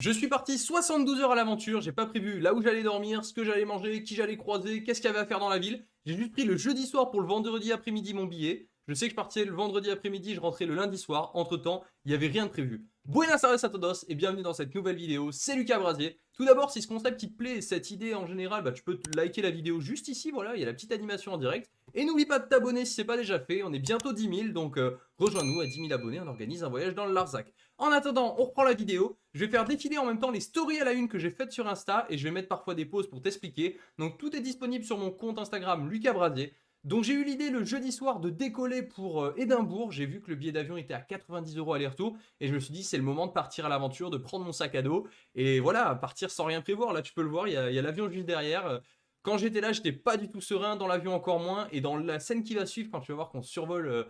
Je suis parti 72 heures à l'aventure, j'ai pas prévu là où j'allais dormir, ce que j'allais manger, qui j'allais croiser, qu'est-ce qu'il y avait à faire dans la ville. J'ai juste pris le jeudi soir pour le vendredi après-midi mon billet. Je sais que je partais le vendredi après-midi, je rentrais le lundi soir. Entre temps, il n'y avait rien de prévu. Buenas tardes a todos et bienvenue dans cette nouvelle vidéo, c'est Lucas Brasier. Tout d'abord, si ce concept te plaît, cette idée en général, bah, tu peux liker la vidéo juste ici, voilà, il y a la petite animation en direct. Et n'oublie pas de t'abonner si c'est pas déjà fait, on est bientôt 10 000, donc euh, rejoins-nous à 10 000 abonnés, on organise un voyage dans le Larzac. En attendant, on reprend la vidéo, je vais faire défiler en même temps les stories à la une que j'ai faites sur Insta, et je vais mettre parfois des pauses pour t'expliquer. Donc tout est disponible sur mon compte Instagram Lucas Brasier. Donc j'ai eu l'idée le jeudi soir de décoller pour euh, Édimbourg, j'ai vu que le billet d'avion était à 90 euros aller-retour, et je me suis dit c'est le moment de partir à l'aventure, de prendre mon sac à dos, et voilà, partir sans rien prévoir, là tu peux le voir, il y a, l'avion juste derrière, quand j'étais là, j'étais pas du tout serein, dans l'avion encore moins, et dans la scène qui va suivre, quand tu vas voir qu'on survole euh,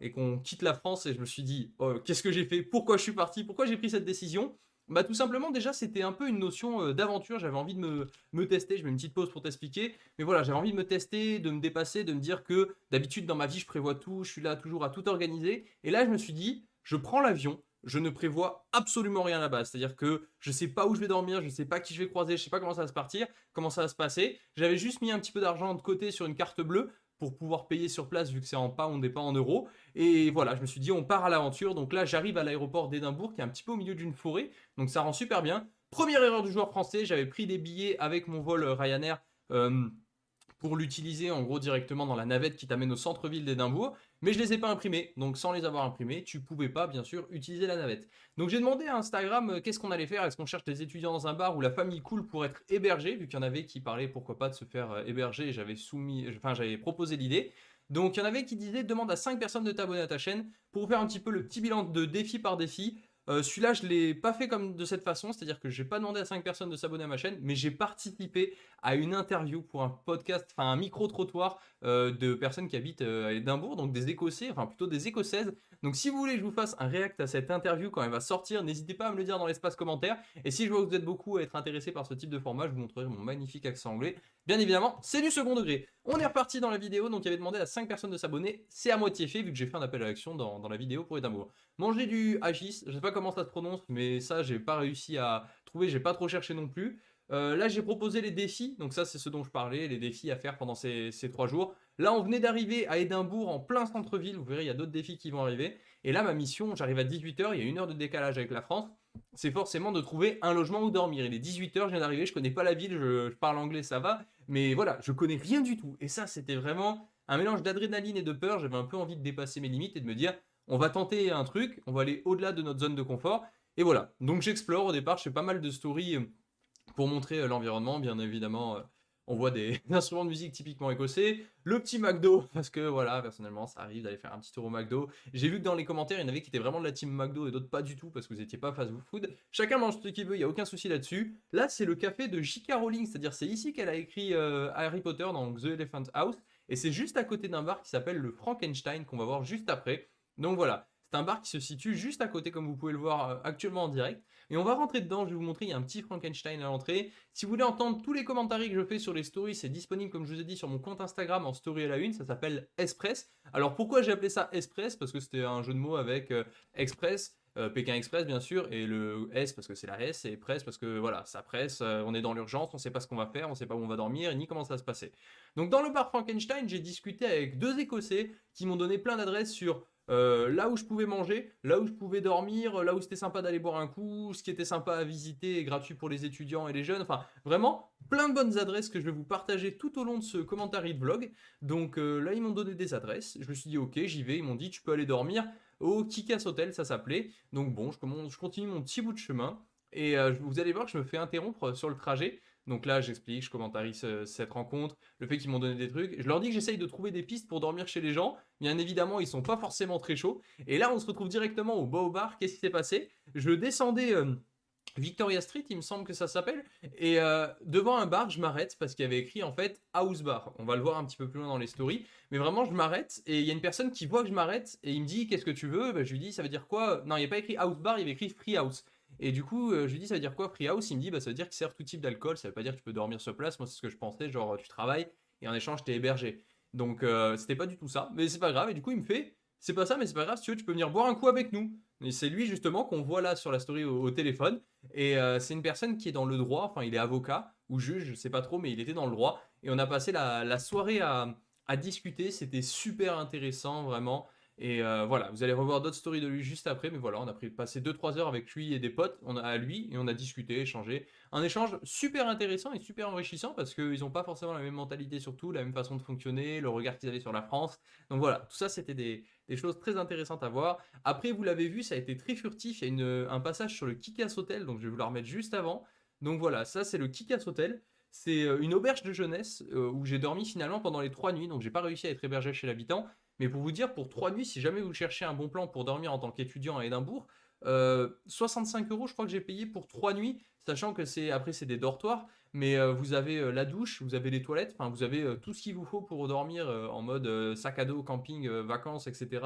et qu'on quitte la France, et je me suis dit, oh, qu'est-ce que j'ai fait? Pourquoi je suis parti? Pourquoi j'ai pris cette décision? Bah tout simplement déjà c'était un peu une notion euh, d'aventure, j'avais envie de me, me, tester, je mets une petite pause pour t'expliquer, mais voilà j'avais envie de me tester, de me dépasser, de me dire que d'habitude dans ma vie je prévois tout, je suis là toujours à tout organiser, et là je me suis dit je prends l'avion, je ne prévois absolument rien base. C'est-à-dire que je ne sais pas où je vais dormir, je ne sais pas qui je vais croiser, je ne sais pas comment ça va se partir, comment ça va se passer. J'avais juste mis un petit peu d'argent de côté sur une carte bleue pour pouvoir payer sur place vu que c'est en pounds et pas en euros. Et voilà, je me suis dit on part à l'aventure. Donc là, j'arrive à l'aéroport d'Édimbourg qui est un petit peu au milieu d'une forêt. Donc ça rend super bien. Première erreur du joueur français, j'avais pris des billets avec mon vol Ryanair. Euh, pour l'utiliser en gros directement dans la navette qui t'amène au centre-ville d'Édimbourg, mais je les ai pas imprimés, donc sans les avoir imprimés, tu pouvais pas bien sûr utiliser la navette. Donc j'ai demandé à Instagram euh, qu'est-ce qu'on allait faire, est-ce qu'on cherche des étudiants dans un bar où la famille cool pour être hébergée, vu qu'il y en avait qui parlaient pourquoi pas de se faire euh, héberger, j'avais soumis, enfin j'avais proposé l'idée. Donc il y en avait qui disaient demande à 5 personnes de t'abonner à ta chaîne pour faire un petit peu le petit bilan de défi par défi, euh, celui-là, je ne l'ai pas fait comme de cette façon, c'est-à-dire que je n'ai pas demandé à 5 personnes de s'abonner à ma chaîne, mais j'ai participé à une interview pour un podcast, enfin un micro-trottoir euh, de personnes qui habitent euh, à Édimbourg, donc des Écossais, enfin plutôt des Écossaises. Donc si vous voulez que je vous fasse un react à cette interview quand elle va sortir, n'hésitez pas à me le dire dans l'espace commentaire. Et si je vois que vous êtes beaucoup à être intéressé par ce type de format, je vous montrerai mon magnifique accent anglais. Bien évidemment, c'est du second degré. On est reparti dans la vidéo, donc il avait demandé à 5 personnes de s'abonner. C'est à moitié fait, vu que j'ai fait un appel à l'action dans, dans, la vidéo pour Édimbourg. Manger du hagis, je sais pas comment ça se prononce, mais ça, j'ai pas réussi à trouver, j'ai pas trop cherché non plus. Euh, là, j'ai proposé les défis, donc ça, c'est ce dont je parlais, les défis à faire pendant ces, trois jours. Là, on venait d'arriver à Édimbourg, en plein centre-ville, vous verrez, il y a d'autres défis qui vont arriver. Et là, ma mission, j'arrive à 18h, il y a une heure de décalage avec la France, c'est forcément de trouver un logement où dormir. Il est 18h, je viens d'arriver, je connais pas la ville, je, parle anglais, ça va, mais voilà, je connais rien du tout. Et ça, c'était vraiment un mélange d'adrénaline et de peur, j'avais un peu envie de dépasser mes limites et de me dire, on va tenter un truc, on va aller au-delà de notre zone de confort, et voilà, donc j'explore au départ, je fais pas mal de stories euh, pour montrer euh, l'environnement, bien évidemment, euh, on voit des instruments de musique typiquement écossais, le petit McDo, parce que voilà, personnellement, ça arrive d'aller faire un petit tour au McDo. J'ai vu que dans les commentaires, il y en avait qui étaient vraiment de la team McDo et d'autres pas du tout, parce que vous n'étiez pas fast food. Chacun mange ce qu'il veut, il n'y a aucun souci là-dessus. Là, c'est le café de J.K. Rowling, c'est-à-dire c'est ici qu'elle a écrit Harry Potter dans The Elephant House, et c'est juste à côté d'un bar qui s'appelle le Frankenstein, qu'on va voir juste après. Donc voilà, c'est un bar qui se situe juste à côté, comme vous pouvez le voir euh, actuellement en direct. Et on va rentrer dedans, je vais vous montrer, il y a un petit Frankenstein à l'entrée. Si vous voulez entendre tous les commentaires que je fais sur les stories, c'est disponible, comme je vous ai dit, sur mon compte Instagram en story à la une, ça s'appelle Espress. Alors pourquoi j'ai appelé ça Espress Parce que c'était un jeu de mots avec euh, Express, euh, Pékin Express bien sûr, et le S parce que c'est la S, et Press parce que voilà, ça presse, on est dans l'urgence, on ne sait pas ce qu'on va faire, on ne sait pas où on va dormir, ni comment ça va se passer. Donc dans le bar Frankenstein, j'ai discuté avec deux Écossais qui m'ont donné plein d'adresses sur euh, là où je pouvais manger, là où je pouvais dormir, là où c'était sympa d'aller boire un coup, ce qui était sympa à visiter et gratuit pour les étudiants et les jeunes, enfin vraiment plein de bonnes adresses que je vais vous partager tout au long de ce commentaire de vlog. Donc euh, là ils m'ont donné des adresses, je me suis dit ok j'y vais, ils m'ont dit tu peux aller dormir au Kikas Hotel ça s'appelait. Donc bon je, continue mon petit bout de chemin. Et euh, vous allez voir que je me fais interrompre sur le trajet donc là, j'explique, je commentarise cette rencontre, le fait qu'ils m'ont donné des trucs. Je leur dis que j'essaye de trouver des pistes pour dormir chez les gens. Bien évidemment, ils sont pas forcément très chauds. Et là, on se retrouve directement au Beau Bar. Qu'est-ce qui s'est passé? Je descendais... Euh, Victoria Street, il me semble que ça s'appelle. Et euh, devant un bar, je m'arrête parce qu'il y avait écrit en fait House Bar. On va le voir un petit peu plus loin dans les stories. Mais vraiment, je m'arrête et il y a une personne qui voit que je m'arrête et il me dit Qu'est-ce que tu veux? Ben, Je lui dis Ça veut dire quoi? Non, il n'y a pas écrit House Bar, il y avait écrit Free House. Et du coup, euh, je lui dis, ça veut dire quoi free house? Il me dit, bah, ça veut dire qu'il sert tout type d'alcool, ça veut pas dire que tu peux dormir sur place. Moi, c'est ce que je pensais, genre, tu travailles et en échange, t'es hébergé. Donc, euh, c'était pas du tout ça, mais c'est pas grave. Et du coup, il me fait, c'est pas ça, mais c'est pas grave, si tu veux, tu peux venir boire un coup avec nous. Et c'est lui, justement, qu'on voit là sur la story au, téléphone. Et euh, c'est une personne qui est dans le droit, enfin il est avocat ou juge, je sais pas trop, mais il était dans le droit. Et on a passé la, soirée à discuter, c'était super intéressant vraiment. Et euh, voilà, vous allez revoir d'autres stories de lui juste après, mais voilà, on a passé 2-3 heures avec lui et des potes on a, à lui, et on a discuté, échangé. Un échange super intéressant et super enrichissant, parce qu'ils n'ont pas forcément la même mentalité surtout, la même façon de fonctionner, le regard qu'ils avaient sur la France. Donc voilà, tout ça c'était des, choses très intéressantes à voir. Après, vous l'avez vu, ça a été très furtif, il y a un passage sur le Kikas Hotel, donc je vais vous le remettre juste avant. Donc voilà, ça c'est le Kikas Hotel. C'est euh, une auberge de jeunesse euh, où j'ai dormi finalement pendant les trois nuits, donc j'ai pas réussi à être hébergé chez l'habitant. Mais pour vous dire, pour trois nuits, si jamais vous cherchez un bon plan pour dormir en tant qu'étudiant à Édimbourg, 65 euh, euros, je crois que j'ai payé pour trois nuits, sachant que c'est après c'est des dortoirs, mais vous avez la douche, vous avez les toilettes, enfin vous avez tout ce qu'il vous faut pour dormir en mode sac à dos, camping, vacances, etc.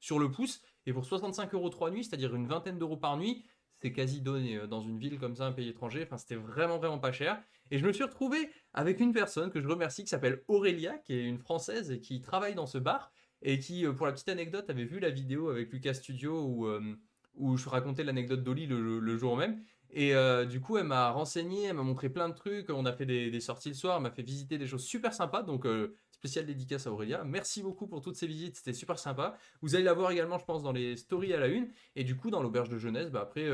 sur le pouce. Et pour 65 euros trois nuits, c'est-à-dire une vingtaine d'euros par nuit, c'est quasi donné dans une ville comme ça, un pays étranger. Enfin, c'était vraiment vraiment pas cher. Et je me suis retrouvé avec une personne que je remercie qui s'appelle Aurélia, qui est une Française et qui travaille dans ce bar et qui, euh, pour la petite anecdote, avait vu la vidéo avec Lucas Studio où, euh, je racontais l'anecdote d'Oli le, jour même. Et euh, du coup, elle m'a renseigné, elle m'a montré plein de trucs, on a fait des, sorties le soir, elle m'a fait visiter des choses super sympas, donc spécial dédicace à Aurélia. Merci beaucoup pour toutes ces visites, c'était super sympa. Vous allez la voir également, je pense, dans les stories à la une. Et du coup, dans l'auberge de jeunesse, bah, après,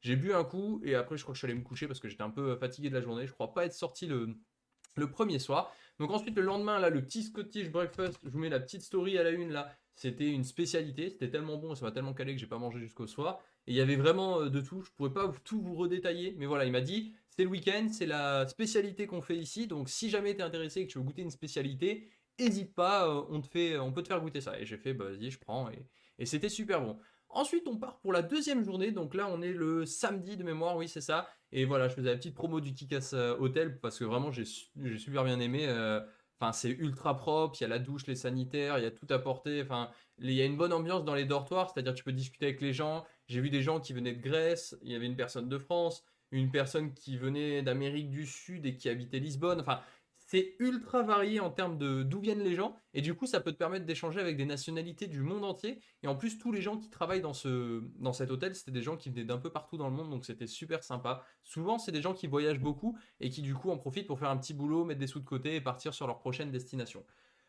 j'ai bu un coup, et après, je crois que je suis allé me coucher parce que j'étais un peu fatigué de la journée. Je crois pas être sorti le premier soir. Donc ensuite, le lendemain, là, le petit Scottish breakfast, je vous mets la petite story à la une, là. C'était une spécialité, c'était tellement bon, ça m'a tellement calé que j'ai pas mangé jusqu'au soir. Et il y avait vraiment euh, de tout, je pourrais pas tout vous redétailler, mais voilà, il m'a dit, c'est le week-end, c'est la spécialité qu'on fait ici, donc si jamais tu es intéressé et que tu veux goûter une spécialité, n'hésite pas, euh, on, te fait, on peut te faire goûter ça. Et j'ai fait, bah, vas-y, je prends, et c'était super bon. Ensuite, on part pour la deuxième journée. Donc là, on est le samedi de mémoire, oui, c'est ça. Et voilà, je faisais la petite promo du Kikas euh, Hotel parce que vraiment, j'ai super bien aimé. Euh, enfin, c'est ultra propre, il y a la douche, les sanitaires, il y a tout à porter. Enfin, il y a une bonne ambiance dans les dortoirs, c'est-à-dire tu peux discuter avec les gens. J'ai vu des gens qui venaient de Grèce, il y avait une personne de France, une personne qui venait d'Amérique du Sud et qui habitait Lisbonne. Enfin, c'est ultra varié en termes de d'où viennent les gens et du coup ça peut te permettre d'échanger avec des nationalités du monde entier. Et en plus tous les gens qui travaillent dans ce dans cet hôtel c'était des gens qui venaient d'un peu partout dans le monde donc c'était super sympa. Souvent c'est des gens qui voyagent beaucoup et qui du coup en profitent pour faire un petit boulot mettre des sous de côté et partir sur leur prochaine destination.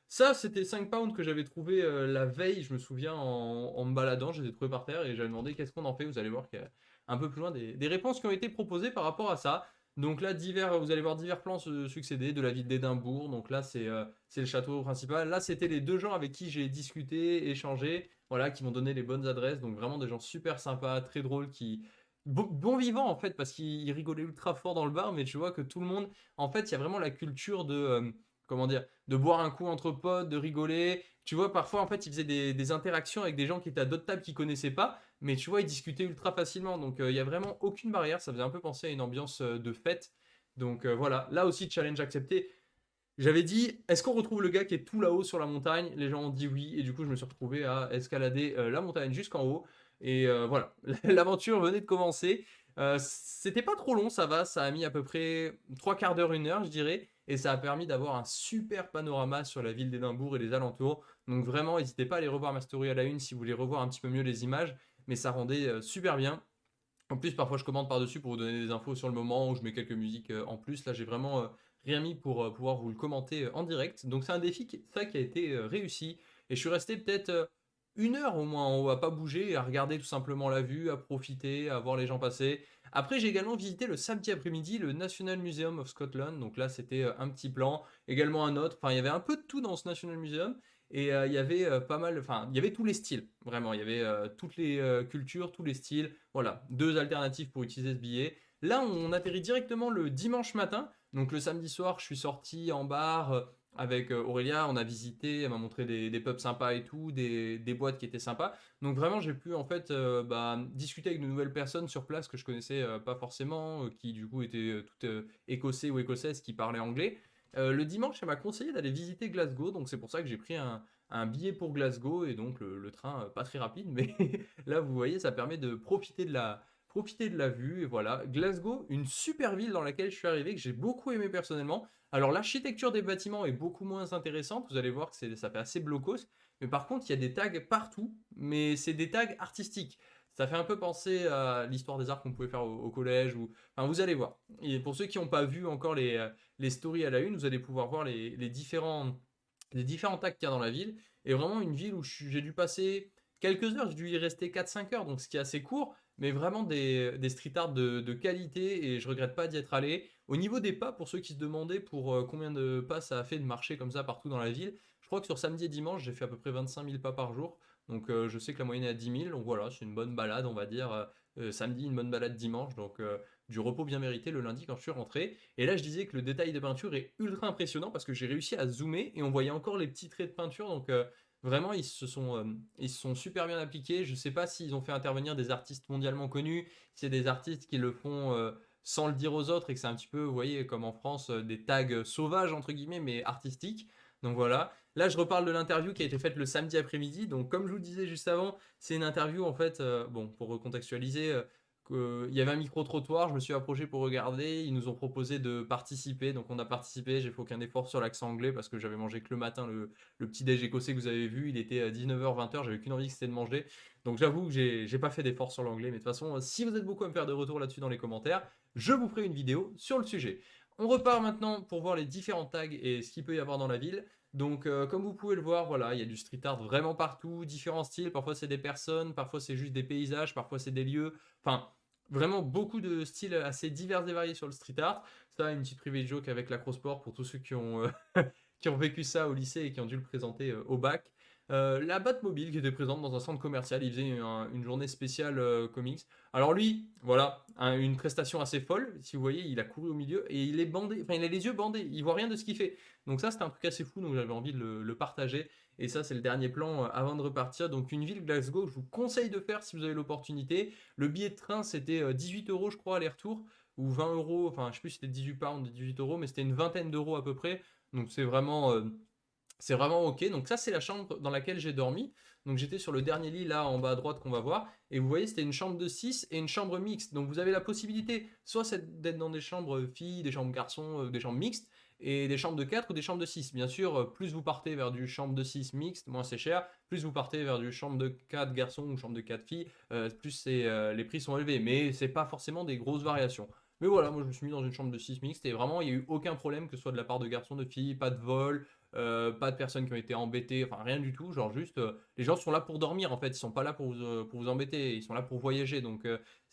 Ça c'était 5 pounds que j'avais trouvé euh, la veille je me souviens en, me baladant je les ai trouvés par terre et j'avais demandé qu'est-ce qu'on en fait? Vous allez voir qu'il y un peu plus loin des réponses qui ont été proposées par rapport à ça donc là, divers, vous allez voir divers plans se succéder de la ville d'Édimbourg. Donc là, euh, c'est le château principal. Là, c'était les deux gens avec qui j'ai discuté, échangé, voilà, qui m'ont donné les bonnes adresses. Donc vraiment des gens super sympas, très drôles, qui bon, vivant en fait, parce qu'ils rigolaient ultra fort dans le bar. Mais tu vois que tout le monde, en fait, il y a vraiment la culture de euh, comment dire, de boire un coup entre potes, de rigoler. Tu vois, parfois, en fait, ils faisaient des, des interactions avec des gens qui étaient à d'autres tables qu'ils connaissaient pas mais tu vois, ils discutaient ultra facilement, donc euh, il n'y a vraiment aucune barrière, ça faisait un peu penser à une ambiance euh, de fête, donc euh, voilà, là aussi, challenge accepté. J'avais dit, est-ce qu'on retrouve le gars qui est tout là-haut sur la montagne? Les gens ont dit oui, et du coup, je me suis retrouvé à escalader la montagne jusqu'en haut, et voilà, l'aventure venait de commencer. C'était pas trop long, ça va, ça a mis à peu près trois quarts d'heure, une heure, je dirais, et ça a permis d'avoir un super panorama sur la ville d'Édimbourg et les alentours. Donc vraiment, n'hésitez pas à aller revoir ma story à la une si vous voulez revoir un petit peu mieux les images mais ça rendait euh, super bien. En plus, parfois, je commande par-dessus pour vous donner des infos sur le moment, où je mets quelques musiques euh, en plus. Là, j'ai vraiment euh, rien mis pour pouvoir vous le commenter en direct. Donc, c'est un défi qui, ça qui a été réussi. Et je suis resté peut-être une heure au moins en haut à pas bouger, à regarder tout simplement la vue, à profiter, à voir les gens passer. Après, j'ai également visité le samedi après-midi le National Museum of Scotland. Donc là, c'était un petit plan, également un autre. Enfin, il y avait un peu de tout dans ce National Museum. Et euh, il y avait euh, pas mal, enfin, il y avait tous les styles, vraiment. Il y avait euh, toutes les cultures, tous les styles. Voilà, deux alternatives pour utiliser ce billet. Là, on atterrit directement le dimanche matin. Donc le samedi soir, je suis sorti en bar avec Aurélia. On a visité, elle m'a montré des, pubs sympas et tout, des, boîtes qui étaient sympas. Donc vraiment, j'ai pu en fait bah, discuter avec de nouvelles personnes sur place que je connaissais pas forcément, qui du coup étaient toutes écossais ou écossaises qui parlaient anglais. Euh, le dimanche, elle m'a conseillé d'aller visiter Glasgow, donc c'est pour ça que j'ai pris un, billet pour Glasgow et donc le, train euh, pas très rapide, mais là vous voyez, ça permet de profiter de la vue et voilà. Glasgow, une super ville dans laquelle je suis arrivé que j'ai beaucoup aimé personnellement. Alors l'architecture des bâtiments est beaucoup moins intéressante, vous allez voir que ça fait assez blocos, mais par contre il y a des tags partout, mais c'est des tags artistiques. Ça fait un peu penser à l'histoire des arts qu'on pouvait faire au, collège. Ou... Enfin, vous allez voir. Et pour ceux qui n'ont pas vu encore les, euh, les stories à la une, vous allez pouvoir voir les, différents, les différents tags qu'il y a dans la ville. Et vraiment une ville où j'ai dû passer quelques heures, j'ai dû y rester 4-5 heures, donc ce qui est assez court, mais vraiment des, street art de, de, qualité et je regrette pas d'y être allé. Au niveau des pas, pour ceux qui se demandaient pour euh, combien de pas ça a fait de marcher comme ça partout dans la ville, je crois que sur samedi et dimanche, j'ai fait à peu près 25 000 pas par jour. Donc euh, je sais que la moyenne est à 10 000, donc voilà, c'est une bonne balade, on va dire. Euh, samedi, une bonne balade dimanche, donc du repos bien mérité le lundi quand je suis rentré. Et là, je disais que le détail de peinture est ultra impressionnant parce que j'ai réussi à zoomer et on voyait encore les petits traits de peinture, donc Vraiment, ils se sont, euh, ils sont super bien appliqués. Je ne sais pas s'ils ont fait intervenir des artistes mondialement connus, c'est des artistes qui le font euh, sans le dire aux autres et que c'est un petit peu, vous voyez, comme en France, euh, des tags sauvages, entre guillemets, mais artistiques. Donc voilà. Là, je reparle de l'interview qui a été faite le samedi après-midi. Donc, comme je vous disais juste avant, c'est une interview, en fait, bon, pour recontextualiser, il y avait un micro-trottoir, je me suis approché pour regarder, ils nous ont proposé de participer, donc on a participé, j'ai fait aucun effort sur l'accent anglais parce que j'avais mangé que le matin le, petit déj écossais que vous avez vu, il était à 19h, 20h, j'avais qu'une envie c'était de manger, donc j'avoue que j'ai pas fait d'effort sur l'anglais, mais de toute façon, si vous êtes beaucoup à me faire des retours là-dessus dans les commentaires, je vous ferai une vidéo sur le sujet. On repart maintenant pour voir les différents tags et ce qu'il peut y avoir dans la ville. Donc, euh, comme vous pouvez le voir, voilà, il y a du street art vraiment partout, différents styles. Parfois, c'est des personnes, parfois, c'est juste des paysages, parfois, c'est des lieux. Enfin, Vraiment beaucoup de styles assez divers et variés sur le street art. Ça, une petite private joke avec l'acrosport pour tous ceux qui ont, euh, qui ont vécu ça au lycée et qui ont dû le présenter euh, au bac. Euh, la Batmobile qui était présente dans un centre commercial, il faisait une journée spéciale comics. Alors lui, voilà, une prestation assez folle, si vous voyez, il a couru au milieu et il est bandé, enfin il a les yeux bandés, il voit rien de ce qu'il fait. Donc ça c'était un truc assez fou, donc j'avais envie de le partager. Et ça, c'est le dernier plan euh, avant de repartir. Donc une ville Glasgow, je vous conseille de faire si vous avez l'opportunité. Le billet de train, c'était 18 euh, euros, je crois, aller-retour. Ou 20 euros, enfin, je sais plus si c'était 18 pounds, 18 euros, mais c'était une vingtaine d'euros à peu près. Donc c'est vraiment... Euh, c'est vraiment ok. Donc ça, c'est la chambre dans laquelle j'ai dormi. Donc j'étais sur le dernier lit là en bas à droite qu'on va voir. Et vous voyez, c'était une chambre de 6 et une chambre mixte. Donc vous avez la possibilité soit d'être dans des chambres filles, des chambres garçons, des chambres mixtes et des chambres de 4 ou des chambres de 6. Bien sûr, euh, plus vous partez vers du chambre de 6 mixte, moins c'est cher. Plus vous partez vers du chambre de 4 garçons ou chambre de 4 filles, euh, plus euh, les prix sont élevés. Mais c'est pas forcément des grosses variations. Mais voilà, moi je me suis mis dans une chambre de 6 mixte et vraiment il n'y a eu aucun problème que ce soit de la part de garçons, de filles, pas de vol, pas de personnes qui ont été embêtées, enfin rien du tout, genre juste les gens sont là pour dormir en fait, ils sont pas là pour vous, pour vous embêter, ils sont là pour voyager donc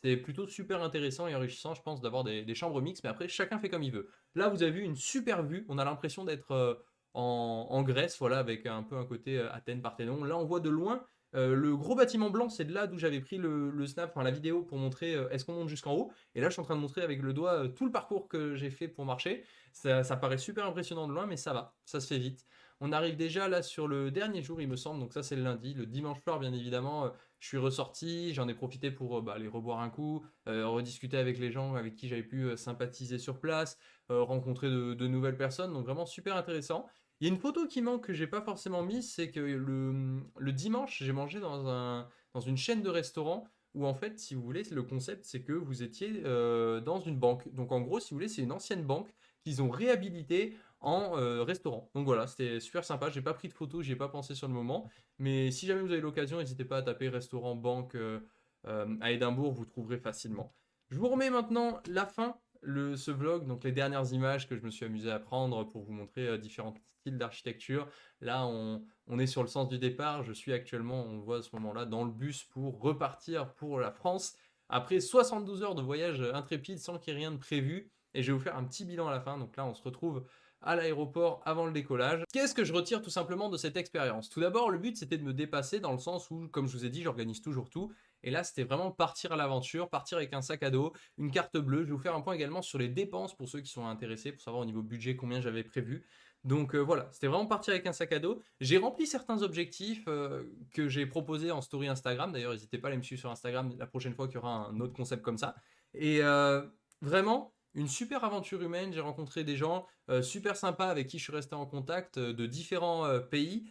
c'est plutôt super intéressant et enrichissant, je pense, d'avoir des, chambres mixtes, mais après, chacun fait comme il veut. Là, vous avez vu une super vue, on a l'impression d'être euh, en, Grèce, voilà, avec un peu un côté euh, Athènes, Parthénon. Là, on voit de loin euh, le gros bâtiment blanc, c'est de là d'où j'avais pris le, snap, enfin la vidéo pour montrer est-ce qu'on monte jusqu'en haut? Et là, je suis en train de montrer avec le doigt tout le parcours que j'ai fait pour marcher. Ça, paraît super impressionnant de loin, mais ça va, ça se fait vite. On arrive déjà là sur le dernier jour, il me semble, donc ça c'est le lundi. Le dimanche soir, bien évidemment, je suis ressorti, j'en ai profité pour euh, bah, aller reboire un coup, euh, rediscuter avec les gens avec qui j'avais pu euh, sympathiser sur place, rencontrer de, nouvelles personnes, donc vraiment super intéressant. Il y a une photo qui manque que j'ai pas forcément mise, c'est que le, dimanche, j'ai mangé dans, un, dans une chaîne de restaurants où en fait, si vous voulez, le concept, c'est que vous étiez dans une banque. Donc en gros, si vous voulez, c'est une ancienne banque qu'ils ont réhabilitée en euh, restaurant. Donc voilà, c'était super sympa. J'ai pas pris de photos, j'y ai pas pensé sur le moment. Mais si jamais vous avez l'occasion, n'hésitez pas à taper restaurant banque euh, euh, à Édimbourg, vous trouverez facilement. Je vous remets maintenant la fin, ce vlog, donc les dernières images que je me suis amusé à prendre pour vous montrer différents styles d'architecture. Là, on, on, est sur le sens du départ. Je suis actuellement, on voit à ce moment-là, dans le bus pour repartir pour la France. Après 72 heures de voyage intrépide sans qu'il y ait rien de prévu. Et je vais vous faire un petit bilan à la fin. Donc là, on se retrouve à l'aéroport avant le décollage. Qu'est-ce que je retire tout simplement de cette expérience? Tout d'abord, le but c'était de me dépasser dans le sens où, comme je vous ai dit, j'organise toujours tout. Et là, c'était vraiment partir à l'aventure, partir avec un sac à dos, une carte bleue. Je vais vous faire un point également sur les dépenses pour ceux qui sont intéressés, pour savoir au niveau budget combien j'avais prévu. Donc euh, voilà, c'était vraiment partir avec un sac à dos. J'ai rempli certains objectifs euh, que j'ai proposés en story Instagram. D'ailleurs, n'hésitez pas à les me suivre sur Instagram la prochaine fois qu'il y aura un autre concept comme ça. Et euh, vraiment, une super aventure humaine, j'ai rencontré des gens super sympas avec qui je suis resté en contact de différents pays.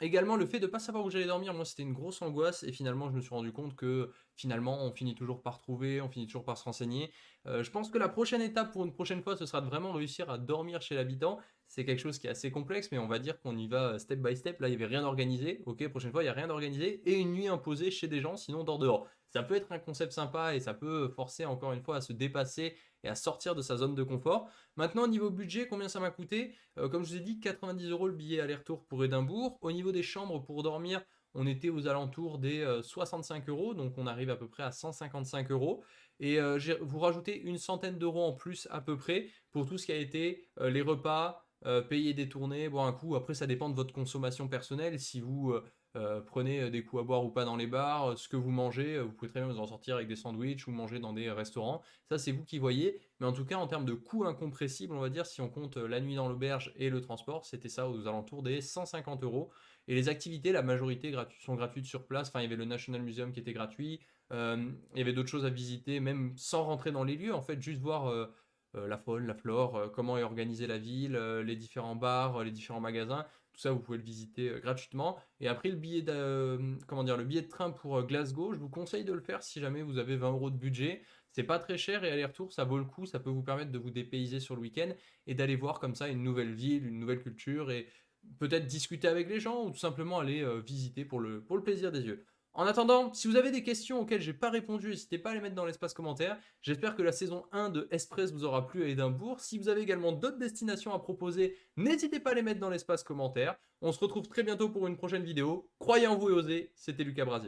Également, le fait de ne pas savoir où j'allais dormir, moi, c'était une grosse angoisse. Et finalement, je me suis rendu compte que finalement, on finit toujours par trouver, on finit toujours par se renseigner. Euh, je pense que la prochaine étape pour une prochaine fois, ce sera de vraiment réussir à dormir chez l'habitant. C'est quelque chose qui est assez complexe, mais on va dire qu'on y va step by step. Là, il n'y avait rien organisé. Ok, prochaine fois, il n'y a rien organisé. Et une nuit imposée chez des gens, sinon on dort dehors. Ça peut être un concept sympa et ça peut forcer encore une fois à se dépasser et à sortir de sa zone de confort. Maintenant, au niveau budget, combien ça m'a coûté? Euh, Comme je vous ai dit, 90 euros le billet aller-retour pour Édimbourg. Au niveau des chambres pour dormir, on était aux alentours des 65 euh, euros, donc on arrive à peu près à 155 euros. Et euh, vous rajoutez une centaine d'euros en plus à peu près pour tout ce qui a été les repas, payer des tournées, boire un coup. Après, ça dépend de votre consommation personnelle. Si vous euh, prenez euh, des coups à boire ou pas dans les bars, euh, ce que vous mangez, vous pouvez très bien vous en sortir avec des sandwichs ou manger dans des restaurants. Ça, c'est vous qui voyez. Mais en tout cas, en termes de coûts incompressibles, on va dire, si on compte la nuit dans l'auberge et le transport, c'était ça aux alentours des 150 euros. Et les activités, la majorité sont gratuites sur place. Enfin, il y avait le National Museum qui était gratuit. il y avait d'autres choses à visiter, même sans rentrer dans les lieux. En fait, juste voir la faune, la flore, comment est organisée la ville, les différents bars, les différents magasins. Tout ça, vous pouvez le visiter euh, gratuitement. Et après, le billet, de, euh, comment dire, le billet de train pour euh, Glasgow, je vous conseille de le faire si jamais vous avez 20 euros de budget. C'est pas très cher et aller-retour, ça vaut le coup. Ça peut vous permettre de vous dépayser sur le week-end et d'aller voir comme ça une nouvelle ville, une nouvelle culture et peut-être discuter avec les gens ou tout simplement aller visiter pour le, pour le plaisir des yeux. En attendant, si vous avez des questions auxquelles j'ai pas répondu, n'hésitez pas à les mettre dans l'espace commentaire. J'espère que la saison 1 de Express vous aura plu à Édimbourg. Si vous avez également d'autres destinations à proposer, n'hésitez pas à les mettre dans l'espace commentaire. On se retrouve très bientôt pour une prochaine vidéo. Croyez en vous et osez, c'était Lucas Brasier.